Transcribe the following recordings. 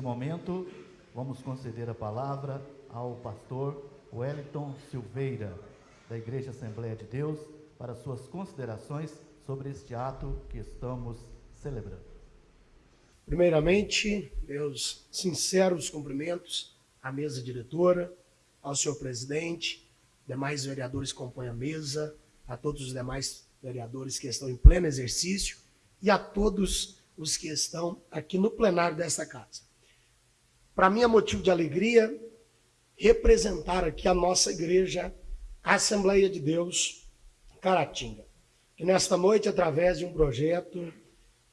neste momento, vamos conceder a palavra ao pastor Wellington Silveira, da Igreja Assembleia de Deus, para suas considerações sobre este ato que estamos celebrando. Primeiramente, meus sinceros cumprimentos à mesa diretora, ao senhor presidente, demais vereadores que compõem a mesa, a todos os demais vereadores que estão em pleno exercício e a todos os que estão aqui no plenário desta casa. Para mim é motivo de alegria representar aqui a nossa igreja, a Assembleia de Deus Caratinga, que nesta noite, através de um projeto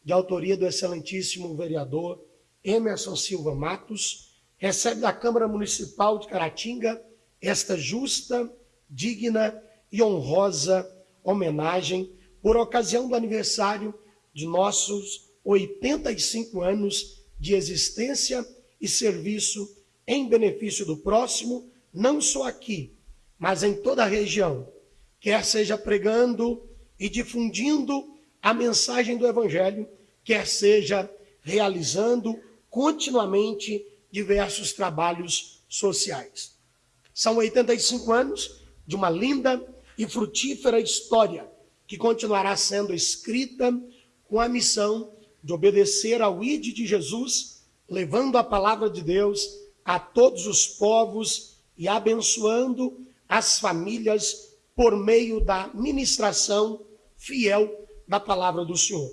de autoria do excelentíssimo vereador Emerson Silva Matos, recebe da Câmara Municipal de Caratinga esta justa, digna e honrosa homenagem por ocasião do aniversário de nossos 85 anos de existência e serviço em benefício do próximo, não só aqui, mas em toda a região, quer seja pregando e difundindo a mensagem do Evangelho, quer seja realizando continuamente diversos trabalhos sociais. São 85 anos de uma linda e frutífera história que continuará sendo escrita com a missão de obedecer ao ID de Jesus, levando a palavra de Deus a todos os povos e abençoando as famílias por meio da ministração fiel da palavra do Senhor.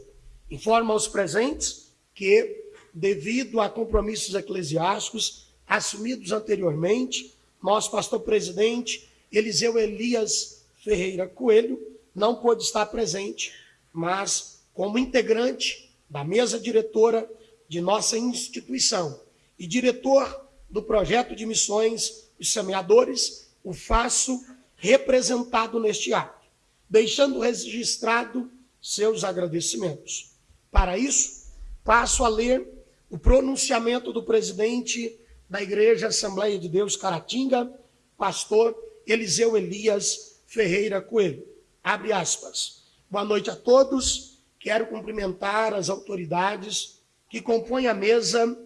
Informa aos presentes que, devido a compromissos eclesiásticos assumidos anteriormente, nosso pastor presidente, Eliseu Elias Ferreira Coelho não pôde estar presente, mas como integrante da mesa diretora de nossa instituição e diretor do projeto de missões Os Semeadores, o faço representado neste ato, deixando registrado seus agradecimentos. Para isso, passo a ler o pronunciamento do presidente da Igreja Assembleia de Deus Caratinga, pastor Eliseu Elias Ferreira Coelho. Abre aspas. Boa noite a todos. Quero cumprimentar as autoridades que compõem a mesa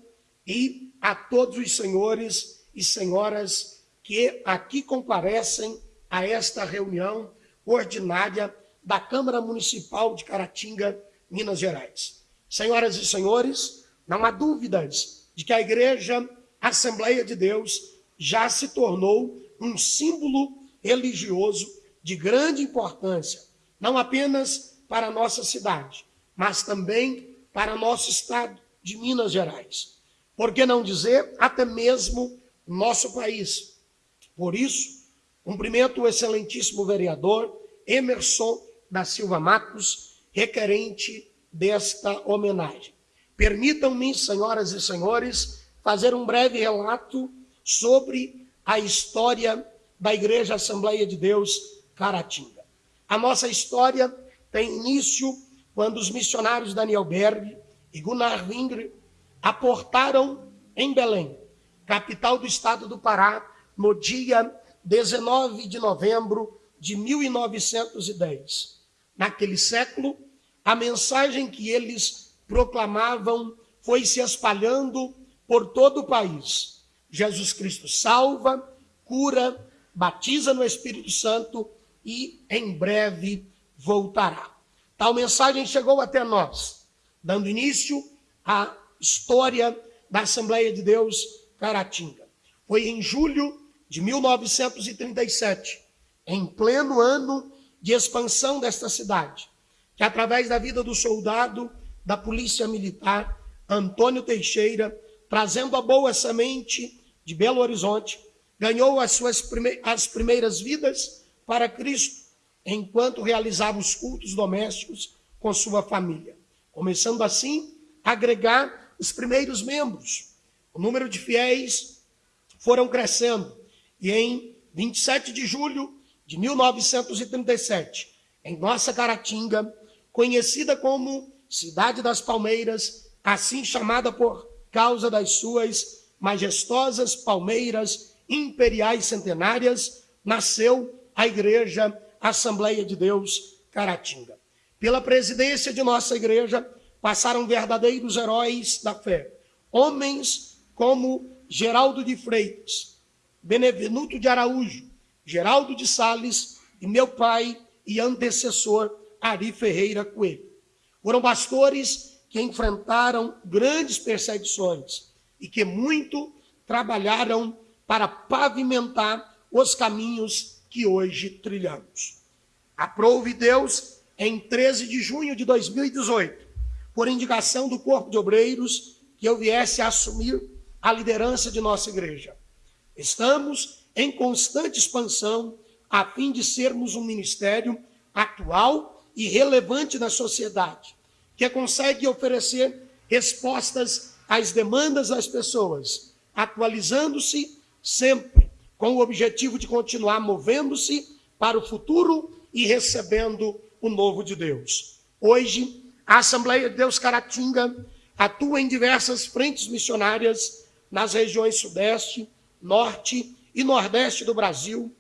e a todos os senhores e senhoras que aqui comparecem a esta reunião ordinária da Câmara Municipal de Caratinga, Minas Gerais. Senhoras e senhores, não há dúvidas de que a Igreja Assembleia de Deus já se tornou um símbolo religioso de grande importância, não apenas para a nossa cidade, mas também para nosso estado de Minas Gerais. Por que não dizer até mesmo nosso país? Por isso, cumprimento o excelentíssimo vereador Emerson da Silva Matos, requerente desta homenagem. Permitam-me, senhoras e senhores, fazer um breve relato sobre a história da Igreja Assembleia de Deus Caratinga. A nossa história tem início quando os missionários Daniel Berg e Gunnar Wingre aportaram em Belém, capital do estado do Pará, no dia 19 de novembro de 1910. Naquele século, a mensagem que eles proclamavam foi se espalhando por todo o país. Jesus Cristo salva, cura, batiza no Espírito Santo e em breve voltará. Tal mensagem chegou até nós, dando início à história da Assembleia de Deus Caratinga. Foi em julho de 1937, em pleno ano de expansão desta cidade, que através da vida do soldado da Polícia Militar, Antônio Teixeira, trazendo a boa semente de Belo Horizonte, ganhou as suas prime as primeiras vidas para Cristo, enquanto realizava os cultos domésticos com sua família, começando assim a agregar os primeiros membros. O número de fiéis foram crescendo e em 27 de julho de 1937, em nossa Caratinga, conhecida como Cidade das Palmeiras, assim chamada por causa das suas majestosas palmeiras imperiais centenárias, nasceu a Igreja Assembleia de Deus Caratinga. Pela presidência de nossa igreja passaram verdadeiros heróis da fé, homens como Geraldo de Freitas, Benevenuto de Araújo, Geraldo de Sales e meu pai e antecessor Ari Ferreira Coelho. Foram pastores que enfrentaram grandes perseguições e que muito trabalharam para pavimentar os caminhos que hoje trilhamos. Aprove Deus em 13 de junho de 2018, por indicação do Corpo de Obreiros, que eu viesse a assumir a liderança de nossa igreja. Estamos em constante expansão a fim de sermos um ministério atual e relevante na sociedade, que consegue oferecer respostas às demandas das pessoas, atualizando-se sempre com o objetivo de continuar movendo-se para o futuro e recebendo o novo de Deus. Hoje, a Assembleia de Deus Caratinga atua em diversas frentes missionárias nas regiões Sudeste, Norte e Nordeste do Brasil,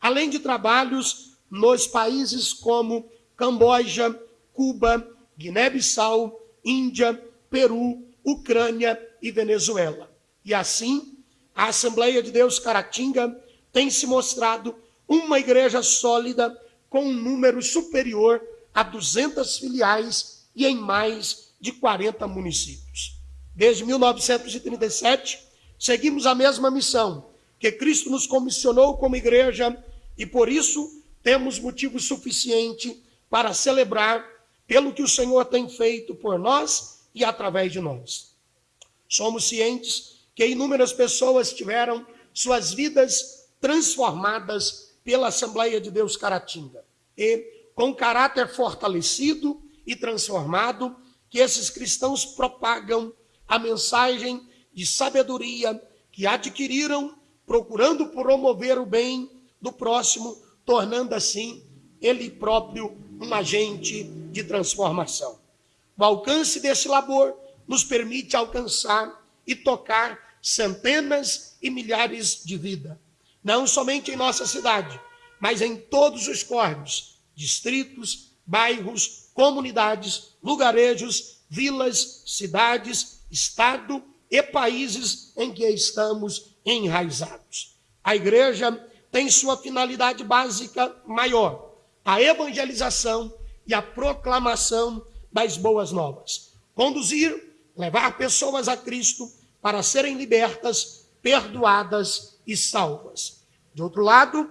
além de trabalhos nos países como Camboja, Cuba, Guiné-Bissau, Índia, Peru, Ucrânia e Venezuela. E assim, a Assembleia de Deus Caratinga tem se mostrado uma igreja sólida com um número superior a 200 filiais e em mais de 40 municípios. Desde 1937, seguimos a mesma missão que Cristo nos comissionou como igreja e por isso temos motivo suficiente para celebrar pelo que o Senhor tem feito por nós e através de nós. Somos cientes que inúmeras pessoas tiveram suas vidas transformadas pela Assembleia de Deus Caratinga. E com caráter fortalecido e transformado, que esses cristãos propagam a mensagem de sabedoria que adquiriram procurando promover o bem do próximo, tornando assim ele próprio um agente de transformação. O alcance desse labor nos permite alcançar e tocar centenas e milhares de vidas, não somente em nossa cidade, mas em todos os córregos, distritos, bairros, comunidades, lugarejos, vilas, cidades, estado e países em que estamos enraizados. A igreja tem sua finalidade básica maior, a evangelização e a proclamação das boas novas. Conduzir, levar pessoas a Cristo para serem libertas, perdoadas e salvas. De outro lado,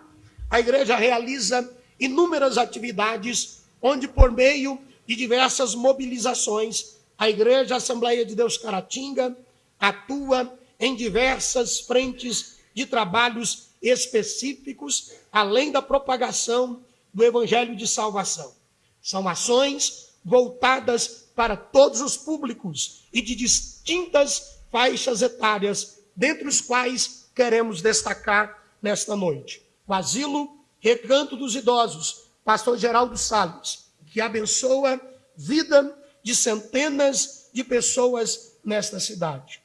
a igreja realiza inúmeras atividades onde, por meio de diversas mobilizações, a Igreja Assembleia de Deus Caratinga atua em diversas frentes de trabalhos específicos, além da propagação do Evangelho de salvação. São ações voltadas para todos os públicos e de distintas faixas etárias, dentre os quais queremos destacar nesta noite. O asilo Recanto dos Idosos, pastor Geraldo Salles, que abençoa vida de centenas de pessoas nesta cidade.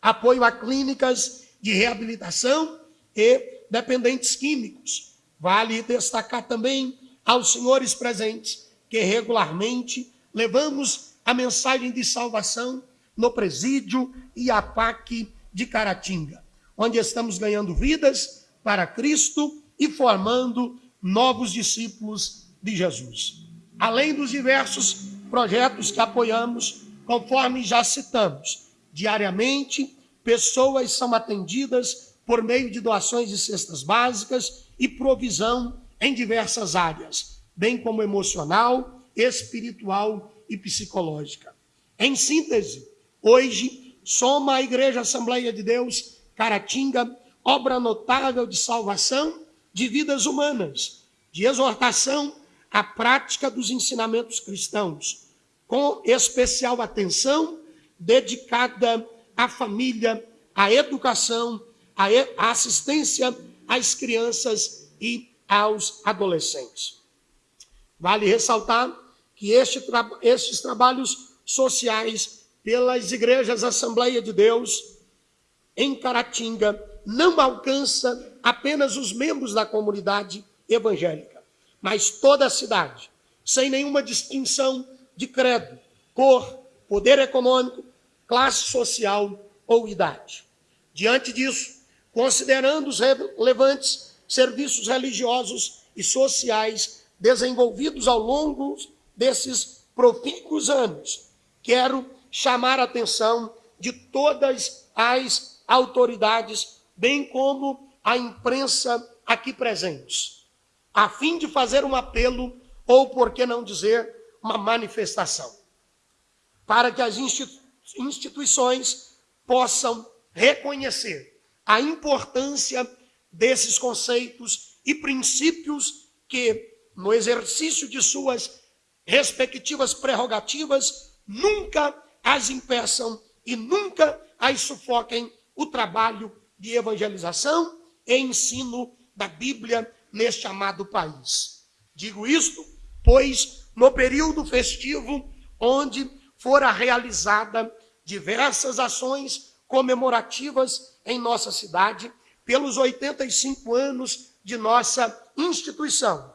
Apoio a clínicas de reabilitação e dependentes químicos. Vale destacar também aos senhores presentes que regularmente levamos a mensagem de salvação no presídio e a PAC de Caratinga, onde estamos ganhando vidas para Cristo e formando novos discípulos de Jesus. Além dos diversos projetos que apoiamos, conforme já citamos, diariamente pessoas são atendidas por meio de doações de cestas básicas e provisão em diversas áreas, bem como emocional, espiritual e psicológica. Em síntese, hoje soma a Igreja Assembleia de Deus Caratinga obra notável de salvação de vidas humanas, de exortação à prática dos ensinamentos cristãos, com especial atenção dedicada à família, à educação, à assistência às crianças e aos adolescentes. Vale ressaltar que este tra estes trabalhos sociais pelas igrejas Assembleia de Deus em Caratinga não alcança apenas os membros da comunidade evangélica, mas toda a cidade, sem nenhuma distinção de credo, cor, poder econômico, classe social ou idade. Diante disso, considerando os relevantes serviços religiosos e sociais desenvolvidos ao longo desses profícuos anos, quero chamar a atenção de todas as autoridades, bem como a imprensa aqui presentes, a fim de fazer um apelo, ou por que não dizer, uma manifestação, para que as instituições possam reconhecer a importância desses conceitos e princípios que, no exercício de suas respectivas prerrogativas, nunca as impeçam e nunca as sufoquem o trabalho de evangelização e ensino da Bíblia neste amado país. Digo isto, pois no período festivo, onde fora realizada diversas ações comemorativas em nossa cidade, pelos 85 anos de nossa instituição,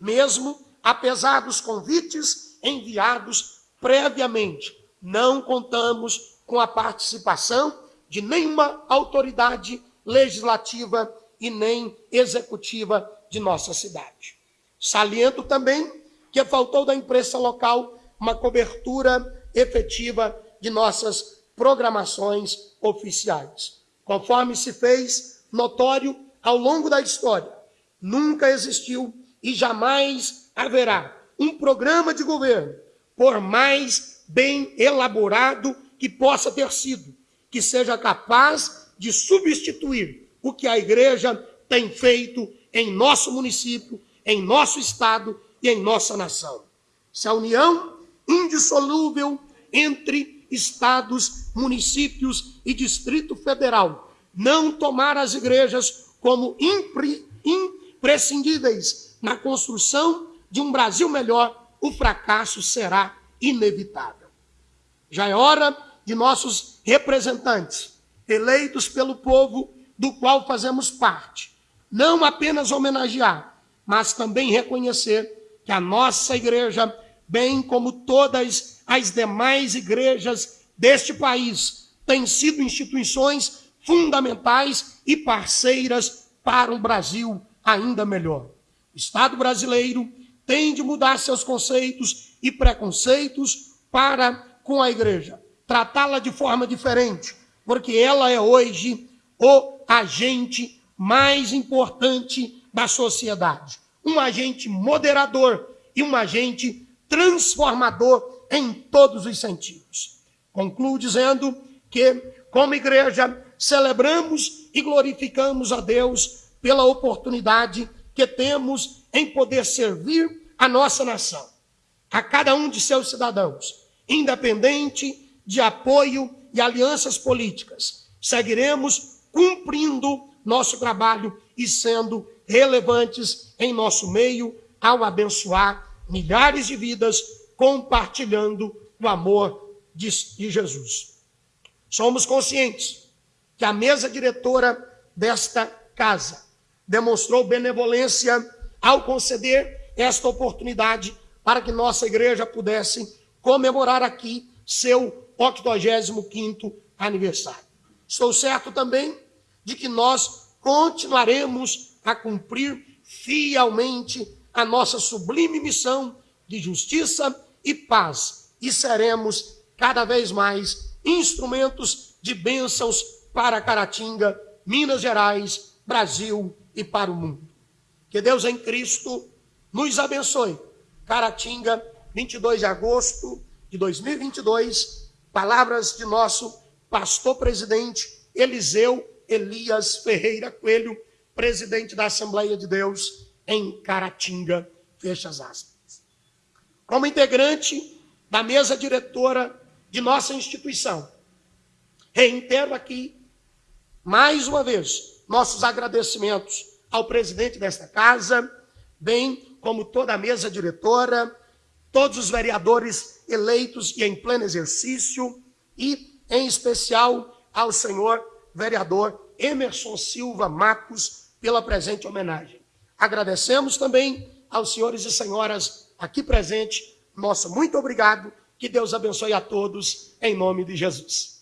mesmo apesar dos convites enviados previamente, não contamos com a participação de nenhuma autoridade legislativa e nem executiva de nossa cidade. Saliento também que faltou da imprensa local uma cobertura efetiva de nossas programações oficiais. Conforme se fez notório ao longo da história, nunca existiu e jamais haverá um programa de governo, por mais bem elaborado que possa ter sido, que seja capaz de substituir o que a igreja tem feito em nosso município, em nosso estado e em nossa nação. Se a união indissolúvel entre estados, municípios e Distrito Federal não tomar as igrejas como impre, imprescindíveis na construção de um Brasil melhor, o fracasso será inevitável. Já é hora de nossos representantes, eleitos pelo povo do qual fazemos parte, não apenas homenagear, mas também reconhecer que a nossa igreja, bem como todas as demais igrejas deste país, têm sido instituições fundamentais e parceiras para um Brasil ainda melhor. O Estado brasileiro tem de mudar seus conceitos e preconceitos para com a igreja, tratá-la de forma diferente, porque ela é hoje o agente mais importante da sociedade, um agente moderador e um agente transformador em todos os sentidos. Concluo dizendo que, como igreja, celebramos e glorificamos a Deus pela oportunidade que temos em poder servir a nossa nação, a cada um de seus cidadãos, independente de apoio e alianças políticas. Seguiremos cumprindo nosso trabalho e sendo relevantes em nosso meio ao abençoar milhares de vidas, compartilhando o amor de, de Jesus. Somos conscientes que a mesa diretora desta casa demonstrou benevolência ao conceder esta oportunidade para que nossa igreja pudesse comemorar aqui seu 85º aniversário. Estou certo também de que nós continuaremos a cumprir fielmente a nossa sublime missão de justiça e paz e seremos cada vez mais instrumentos de bênçãos para Caratinga, Minas Gerais, Brasil e para o mundo. Que Deus em Cristo nos abençoe. Caratinga, 22 de agosto de 2022, palavras de nosso pastor presidente Eliseu Elias Ferreira Coelho, presidente da Assembleia de Deus em Caratinga, fecha as aspas. Como integrante da mesa diretora de nossa instituição, reitero aqui, mais uma vez, nossos agradecimentos ao presidente desta casa, bem como toda a mesa diretora, todos os vereadores eleitos e em pleno exercício, e, em especial, ao senhor vereador Emerson Silva Matos pela presente homenagem. Agradecemos também aos senhores e senhoras aqui presentes. Nosso muito obrigado. Que Deus abençoe a todos, em nome de Jesus.